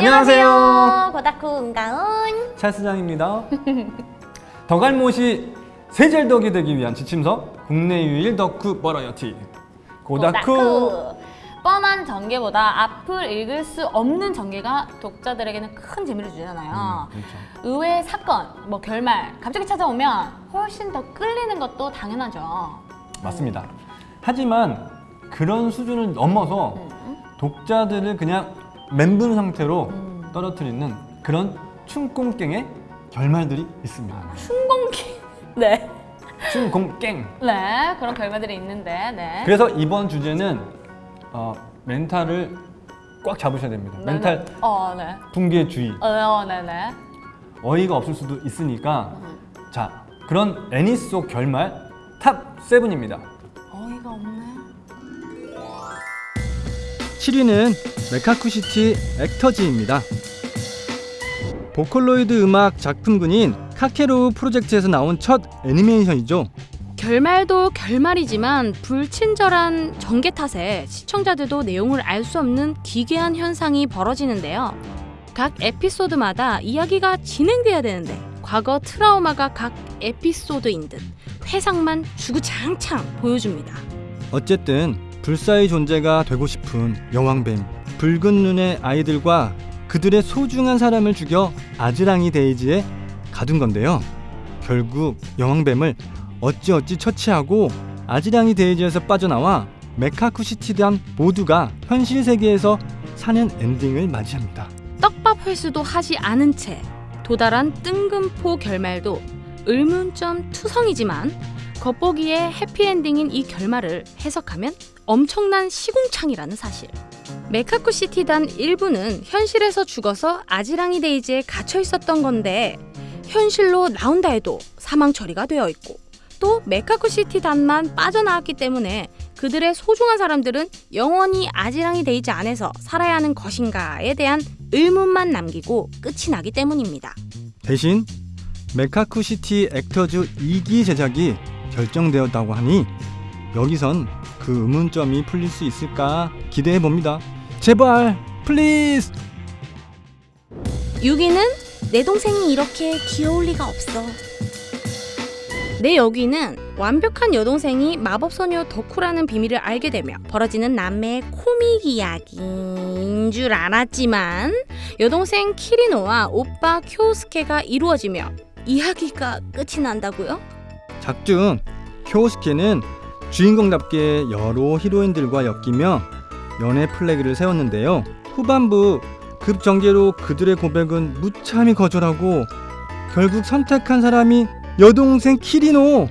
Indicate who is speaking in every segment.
Speaker 1: 안녕하세요. 고다쿠 은가은.
Speaker 2: 찰스장입니다. 덕알못이 세젤덕이 되기 위한 지침서 국내 유일 덕후 버라이어티 고다쿠.
Speaker 1: 뻔한 전개보다 앞을 읽을 수 없는 전개가 독자들에게는 큰 재미를 주잖아요.
Speaker 2: 음, 그렇죠.
Speaker 1: 의외의 사건, 뭐 결말 갑자기 찾아오면 훨씬 더 끌리는 것도 당연하죠.
Speaker 2: 맞습니다. 하지만 그런 수준을 넘어서
Speaker 1: 음.
Speaker 2: 독자들을 그냥 멘붕 상태로
Speaker 1: 음.
Speaker 2: 떨어뜨리는 그런 춤꽁깽의 결말들이 있습니다.
Speaker 1: 춘공기. 네.
Speaker 2: 춤공깽.
Speaker 1: 네, 그런 결말들이 있는데, 네.
Speaker 2: 그래서 이번 주제는 어, 멘탈을 꽉 잡으셔야 됩니다.
Speaker 1: 네,
Speaker 2: 멘탈
Speaker 1: 네. 어, 네.
Speaker 2: 붕괴 주의.
Speaker 1: 어, 네, 네.
Speaker 2: 어이가 없을 수도 있으니까
Speaker 1: 음.
Speaker 2: 자 그런 애니 속 결말 top 7입니다. 7위는 메카쿠시티 액터즈입니다. 보컬로이드 음악 작품군인 카게로우 프로젝트에서 나온 첫 애니메이션이죠.
Speaker 3: 결말도 결말이지만 불친절한 전개 탓에 시청자들도 내용을 알 수 없는 기괴한 현상이 벌어지는데요. 각 에피소드마다 이야기가 진행돼야 되는데 과거 트라우마가 각 에피소드인 듯 회상만 주구장창 보여줍니다.
Speaker 2: 어쨌든 불사의 존재가 되고 싶은 여왕뱀 붉은 눈의 아이들과 그들의 소중한 사람을 죽여 아지랑이 데이지에 가둔 건데요. 결국 여왕뱀을 어찌어찌 처치하고 아지랑이 데이지에서 빠져나와 메카쿠시티단 모두가 현실 세계에서 사는 엔딩을 맞이합니다.
Speaker 3: 떡밥 회수도 하지 않은 채 도달한 뜬금포 결말도 의문점 투성이지만 겉보기에 해피엔딩인 이 결말을 해석하면 엄청난 시궁창이라는 사실. 메카쿠 시티단 일부는 현실에서 죽어서 아지랑이 데이지에 갇혀 있었던 건데 현실로 나온다 해도 사망 처리가 되어 있고 또 메카쿠 시티단만 빠져나왔기 때문에 그들의 소중한 사람들은 영원히 아지랑이 데이지 안에서 살아야 하는 것인가에 대한 의문만 남기고 끝이 나기 때문입니다.
Speaker 2: 대신 메카쿠 시티 액터즈 2기 제작이 결정되었다고 하니 여기선 그 의문점이 풀릴 수 있을까 기대해 봅니다. 제발 please
Speaker 3: 6위는 내 동생이 이렇게 귀여울 리가 없어. 내 여기는 완벽한 여동생이 마법소녀 덕후라는 비밀을 알게 되며 벌어지는 남매의 코믹 이야기인 줄 알았지만 여동생 키리노와 오빠 쿄스케가 이루어지며 이야기가 끝이 난다고요?
Speaker 2: 작중 쿄스케는 주인공답게 여러 히로인들과 엮이며 연애 플래그를 세웠는데요. 후반부 급전개로 그들의 고백은 무참히 거절하고 결국 선택한 사람이 여동생 키리노.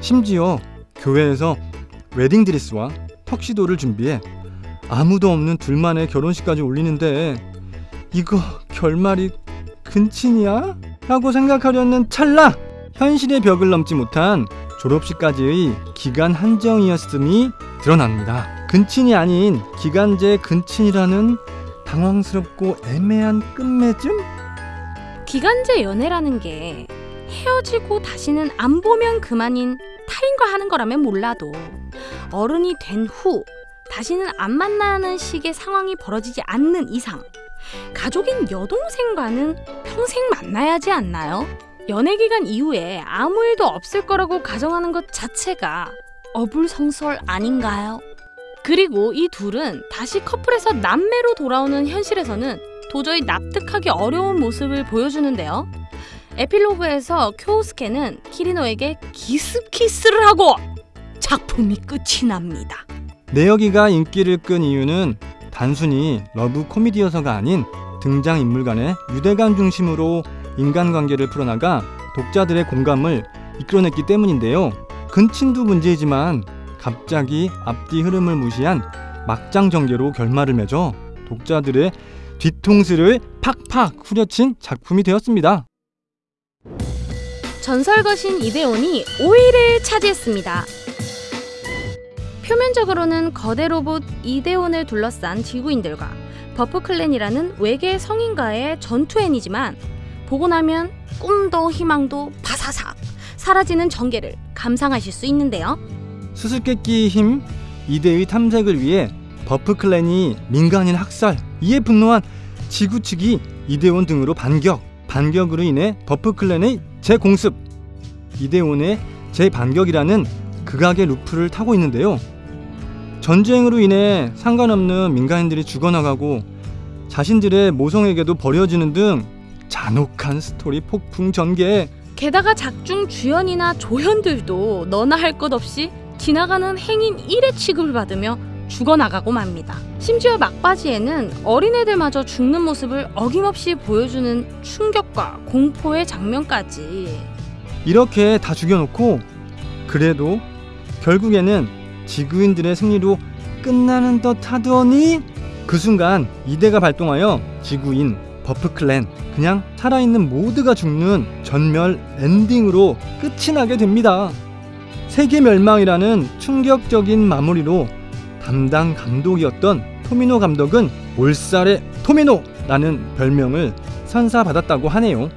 Speaker 2: 심지어 교회에서 웨딩드레스와 턱시도를 준비해 아무도 없는 둘만의 결혼식까지 올리는데 이거 결말이 근친이야? 라고 생각하려는 찰나 현실의 벽을 넘지 못한 졸업식까지의 기간 한정이었음이 드러납니다. 근친이 아닌 기간제 근친이라는 당황스럽고 애매한 끝맺음?
Speaker 3: 기간제 연애라는 게 헤어지고 다시는 안 보면 그만인 타인과 하는 거라면 몰라도 어른이 된 후 다시는 안 만나는 식의 상황이 벌어지지 않는 이상 가족인 여동생과는 평생 만나야 하지 않나요? 연애 기간 이후에 아무 일도 없을 거라고 가정하는 것 자체가 어불성설 아닌가요? 그리고 이 둘은 다시 커플에서 남매로 돌아오는 현실에서는 도저히 납득하기 어려운 모습을 보여주는데요. 에필로그에서 쿄스케는 키리노에게 기습키스를 하고 작품이 끝이 납니다.
Speaker 2: 내여기가 인기를 끈 이유는 단순히 러브 코미디여서가 아닌 등장 인물 간의 유대감 중심으로 인간관계를 풀어나가 독자들의 공감을 이끌어냈기 때문인데요. 근친도 문제이지만 갑자기 앞뒤 흐름을 무시한 막장 전개로 결말을 맺어 독자들의 뒤통수를 팍팍 후려친 작품이 되었습니다.
Speaker 3: 전설 거신 이데온이 5위를 차지했습니다. 표면적으로는 거대 로봇 이데온을 둘러싼 지구인들과 버프 클랜이라는 외계 성인과의 전투 애니지만 보고 나면 꿈도 희망도 바사삭 사라지는 전개를 감상하실 수 있는데요.
Speaker 2: 수수께끼 힘 이데의 탐색을 위해 버프 클랜이 민간인 학살 이에 분노한 지구 측이 이데온 등으로 반격, 반격으로 인해 버프 클랜의 재공습, 이데온의 재반격이라는 극악의 루프를 타고 있는데요. 전쟁으로 인해 상관없는 민간인들이 죽어나가고 자신들의 모성에게도 버려지는 등 잔혹한 스토리 폭풍 전개.
Speaker 3: 게다가 작중 주연이나 조연들도 너나 할 것 없이 지나가는 행인 1 취급을 받으며 죽어나가고 맙니다. 심지어 막바지에는 어린애들마저 죽는 모습을 어김없이 보여주는 충격과 공포의 장면까지
Speaker 2: 이렇게 다 죽여놓고 그래도 결국에는 지구인들의 승리로 끝나는 듯 하더니 그 순간 이데가 발동하여 지구인 버프 클랜 그냥 살아있는 모두가 죽는 전멸 엔딩으로 끝이 나게 됩니다. 세계 멸망이라는 충격적인 마무리로 담당 감독이었던 토미노 감독은 몰살의 토미노라는 별명을 선사받았다고 하네요.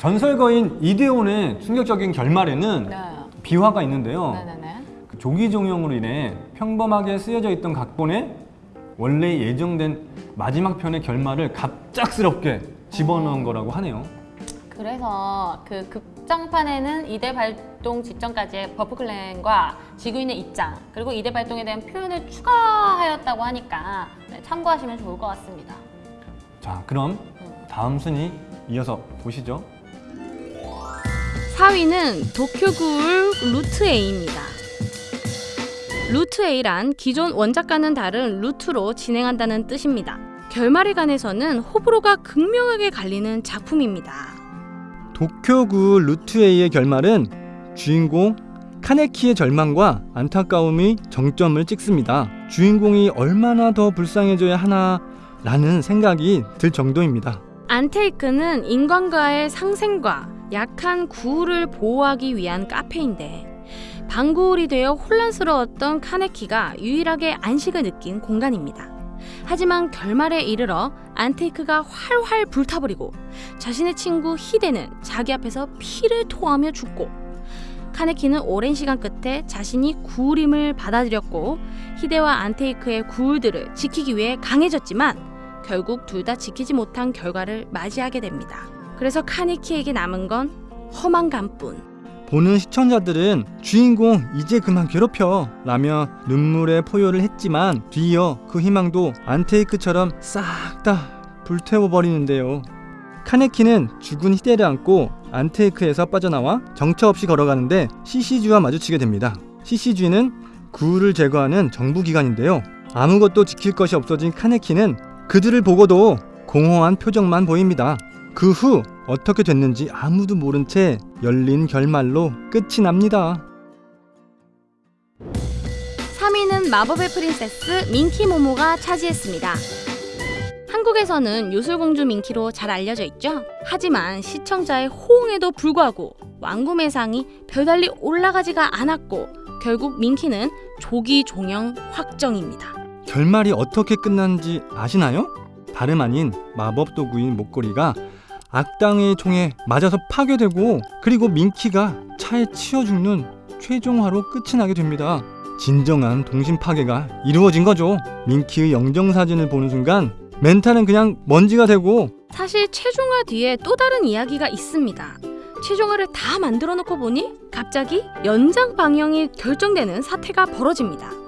Speaker 2: 전설거인 이데온의 충격적인 결말에는
Speaker 1: 네.
Speaker 2: 비화가 있는데요.
Speaker 1: 네네네.
Speaker 2: 그 조기 종영으로 인해 평범하게 쓰여져 있던 각본에 원래 예정된 마지막 편의 결말을 갑작스럽게 집어넣은 거라고 하네요.
Speaker 1: 그래서 그 극장판에는 이대 발동 직전까지의 버프클랜과 지구인의 입장 그리고 이대 발동에 대한 표현을 추가하였다고 하니까 네, 참고하시면 좋을 것 같습니다.
Speaker 2: 자, 그럼 다음 순위 이어서 보시죠.
Speaker 3: 4위는 도쿄구울 루트 A입니다. 루트 A란 기존 원작과는 다른 루트로 진행한다는 뜻입니다. 결말에 관해서는 호불호가 극명하게 갈리는 작품입니다.
Speaker 2: 도쿄구 루트웨이의 결말은 주인공 카네키의 절망과 안타까움이 정점을 찍습니다. 주인공이 얼마나 더 불쌍해져야 하나 라는 생각이 들 정도입니다.
Speaker 3: 안테이크는 인간과의 상생과 약한 구울을 보호하기 위한 카페인데 방구울이 되어 혼란스러웠던 카네키가 유일하게 안식을 느낀 공간입니다. 하지만 결말에 이르러 안테이크가 활활 불타버리고 자신의 친구 히데는 자기 앞에서 피를 토하며 죽고 카네키는 오랜 시간 끝에 자신이 구울임을 받아들였고 히데와 안테이크의 구울들을 지키기 위해 강해졌지만 결국 둘 다 지키지 못한 결과를 맞이하게 됩니다. 그래서 카네키에게 남은 건 허망감뿐.
Speaker 2: 보는 시청자들은 주인공 이제 그만 괴롭혀 라며 눈물의 포효를 했지만 뒤이어 그 희망도 안테이크처럼 싹 다 불태워버리는데요. 카네키는 죽은 히데를 안고 안테이크에서 빠져나와 정처 없이 걸어가는데 CCG와 마주치게 됩니다. CCG는 구울을 제거하는 정부기관인데요. 아무것도 지킬 것이 없어진 카네키는 그들을 보고도 공허한 표정만 보입니다. 그 후 어떻게 됐는지 아무도 모른 채 열린 결말로 끝이 납니다.
Speaker 3: 3위는 마법의 프린세스 민키 모모가 차지했습니다. 한국에서는 요술공주 민키로 잘 알려져 있죠. 하지만 시청자의 호응에도 불구하고 완구매상이 별달리 올라가지가 않았고 결국 민키는 조기 종영 확정입니다.
Speaker 2: 결말이 어떻게 끝났는지 아시나요? 다름 아닌 마법 도구인 목걸이가 악당의 총에 맞아서 파괴되고 그리고 민키가 차에 치여 죽는 최종화로 끝이 나게 됩니다. 진정한 동심 파괴가 이루어진 거죠. 민키의 영정 사진을 보는 순간 멘탈은 그냥 먼지가 되고
Speaker 3: 사실 최종화 뒤에 또 다른 이야기가 있습니다. 최종화를 다 만들어 놓고 보니 갑자기 연장 방영이 결정되는 사태가 벌어집니다.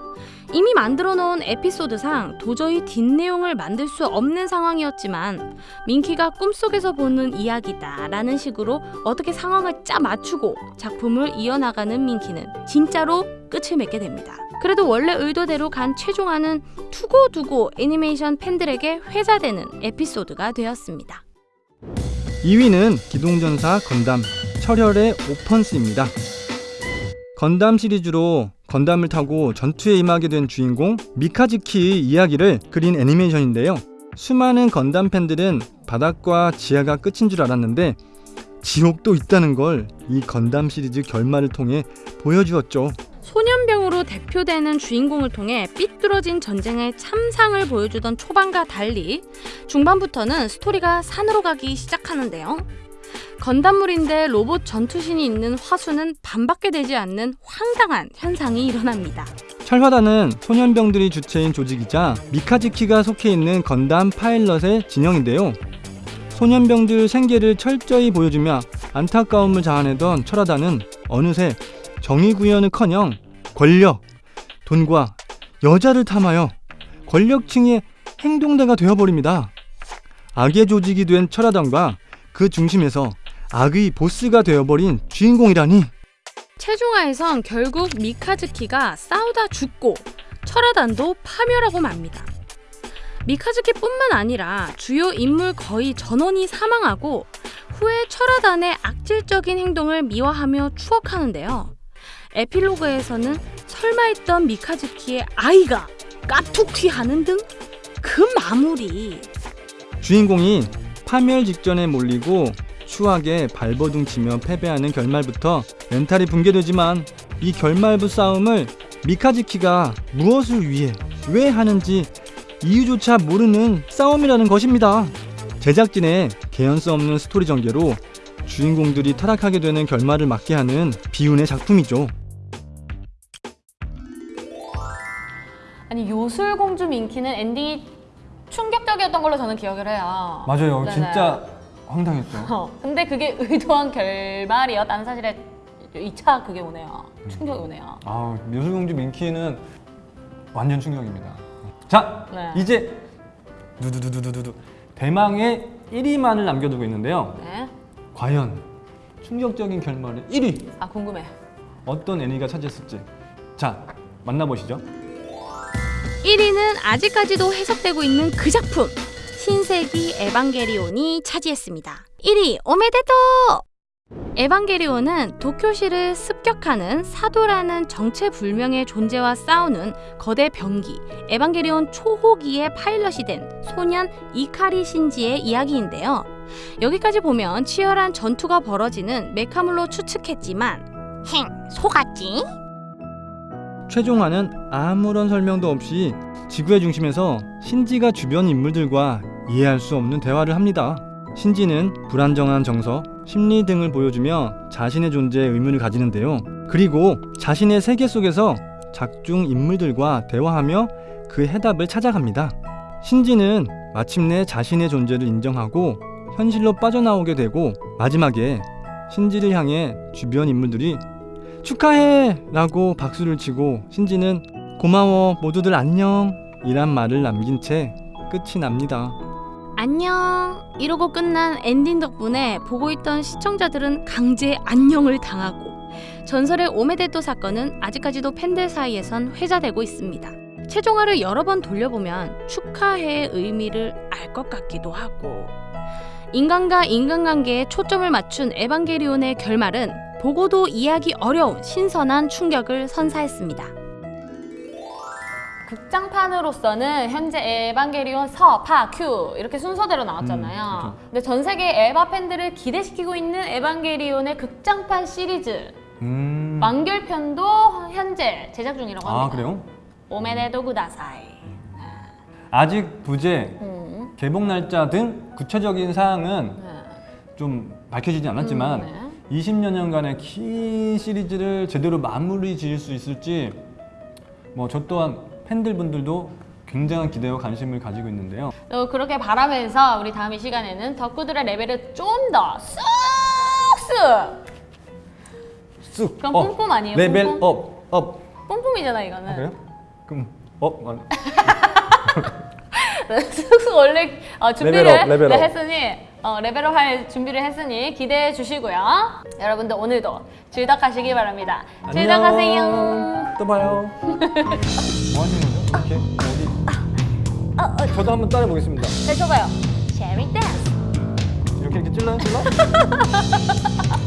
Speaker 3: 이미 만들어 놓은 에피소드상 도저히 뒷내용을 만들 수 없는 상황이었지만 민키가 꿈속에서 보는 이야기다 라는 식으로 어떻게 상황을 짜 맞추고 작품을 이어나가는 민키는 진짜로 끝을 맺게 됩니다. 그래도 원래 의도대로 간 최종화는 두고두고 애니메이션 팬들에게 회자되는 에피소드가 되었습니다.
Speaker 2: 2위는 기동전사 건담 철혈의 오펀스입니다. 건담 시리즈로 건담을 타고 전투에 임하게 된 주인공 미카즈키의 이야기를 그린 애니메이션인데요. 수많은 건담 팬들은 바닥과 지하가 끝인 줄 알았는데 지옥도 있다는 걸 이 건담 시리즈 결말을 통해 보여주었죠.
Speaker 3: 소년병으로 대표되는 주인공을 통해 삐뚤어진 전쟁의 참상을 보여주던 초반과 달리 중반부터는 스토리가 산으로 가기 시작하는데요. 건담물인데 로봇 전투신이 있는 화수는 반밖에 되지 않는 황당한 현상이 일어납니다.
Speaker 2: 철화단은 소년병들이 주체인 조직이자 미카즈키가 속해 있는 건담 파일럿의 진영인데요. 소년병들 생계를 철저히 보여주며 안타까움을 자아내던 철화단은 어느새 정의구현은커녕 권력, 돈과 여자를 탐하여 권력층의 행동대가 되어버립니다. 악의 조직이 된 철화단과 그 중심에서 악의 보스가 되어버린 주인공이라니
Speaker 3: 최종화에선 결국 미카즈키가 싸우다 죽고 철화단도 파멸하고 맙니다. 미카즈키뿐만 아니라 주요 인물 거의 전원이 사망하고 후에 철화단의 악질적인 행동을 미화하며 추억하는데요. 에필로그에서는 설마 했던 미카즈키의 아이가 까툭튀하는 등 그 마무리
Speaker 2: 주인공이 파멸 직전에 몰리고 추악에 발버둥 치며 패배하는 결말부터 멘탈이 붕괴되지만 이 결말부 싸움을 미카즈키가 무엇을 위해 왜 하는지 이유조차 모르는 싸움이라는 것입니다. 제작진의 개연성 없는 스토리 전개로 주인공들이 타락하게 되는 결말을 맞게 하는 비운의 작품이죠.
Speaker 1: 아니 요술공주 밍키는 엔딩이 충격적이었던 걸로 저는 기억을 해요.
Speaker 2: 맞아요.
Speaker 1: 네네.
Speaker 2: 진짜 황당했죠.
Speaker 1: 어, 근데 그게 의도한 결말이었다는 사실에 2차 그게 오네요. 충격이 오네요.
Speaker 2: 아, 요술공주 민키는 완전 충격입니다. 자,
Speaker 1: 네.
Speaker 2: 이제 두두두두두두 대망의 1위만을 남겨두고 있는데요.
Speaker 1: 네.
Speaker 2: 과연 충격적인 결말의 1위
Speaker 1: 아 궁금해.
Speaker 2: 어떤 애니가 차지했을지 자 만나보시죠.
Speaker 3: 1위는 아직까지도 해석되고 있는 그 작품 신세기 에반게리온이 차지했습니다. 1위 오메데토! 에반게리온은 도쿄시를 습격하는 사도라는 정체불명의 존재와 싸우는 거대 병기 에반게리온 초호기의 파일럿이 된 소년 이카리 신지의 이야기인데요. 여기까지 보면 치열한 전투가 벌어지는 메카물로 추측했지만 행 속았지?
Speaker 2: 최종화는 아무런 설명도 없이 지구의 중심에서 신지가 주변 인물들과 이해할 수 없는 대화를 합니다. 신지는 불안정한 정서, 심리 등을 보여주며 자신의 존재에 의문을 가지는데요. 그리고 자신의 세계 속에서 작중 인물들과 대화하며 그 해답을 찾아갑니다. 신지는 마침내 자신의 존재를 인정하고 현실로 빠져나오게 되고 마지막에 신지를 향해 주변 인물들이 축하해! 라고 박수를 치고 신지는 고마워 모두들 안녕 이란 말을 남긴 채 끝이 납니다.
Speaker 3: 안녕 이러고 끝난 엔딩 덕분에 보고 있던 시청자들은 강제 안녕을 당하고 전설의 おめでとう 사건은 아직까지도 팬들 사이에선 회자되고 있습니다. 최종화를 여러 번 돌려보면 축하해의 의미를 알 것 같기도 하고 인간과 인간관계에 초점을 맞춘 에반게리온의 결말은 보고도 이해하기 어려운 신선한 충격을 선사했습니다.
Speaker 1: 극장판으로서는 현재 에반게리온 서, 파, 큐 이렇게 순서대로 나왔잖아요.
Speaker 2: 음, 그렇죠.
Speaker 1: 근데 전 세계 에바 팬들을 기대시키고 있는 에반게리온의 극장판 시리즈
Speaker 2: 음...
Speaker 1: 완결편도 현재 제작 중이라고 합니다.
Speaker 2: 아 그래요?
Speaker 1: 오메데도 구다사이.
Speaker 2: 아직 부제,
Speaker 1: 음,
Speaker 2: 개봉 날짜 등 구체적인 사항은
Speaker 1: 네.
Speaker 2: 좀 밝혀지지 않았지만
Speaker 1: 음,
Speaker 2: 20년여간의 긴 시리즈를 제대로 마무리 지을 수 있을지 뭐 저 또한 팬들분들도 굉장한 기대와 관심을 가지고 있는데요.
Speaker 1: 또 그렇게 바라면서 우리 다음 이 시간에는 덕후들의 레벨을 좀 더 쑥쑥
Speaker 2: 쑥.
Speaker 1: 그럼
Speaker 2: up,
Speaker 1: 뿜뿜 아니에요?
Speaker 2: 레벨
Speaker 1: 뿜뿜?
Speaker 2: up, up.
Speaker 1: 뿜뿜이잖아 이거는.
Speaker 2: 아, 그래요? 그럼 up. 아,
Speaker 1: 쑥쑥 원래 어, 준비를
Speaker 2: level up, level up.
Speaker 1: 네, 했으니 어, level up 할 준비를 했으니 기대해 주시고요. 여러분들 오늘도 즐덕하시기 바랍니다. 즐덕하세요.
Speaker 2: 안녕. 또 봐요. 뭐 하시는 거죠? 이렇게 어디? 저도 한번 따라 보겠습니다.
Speaker 1: 네, 줘봐요. Cherry dance.
Speaker 2: 이렇게 이렇게 찔러요, 찔러?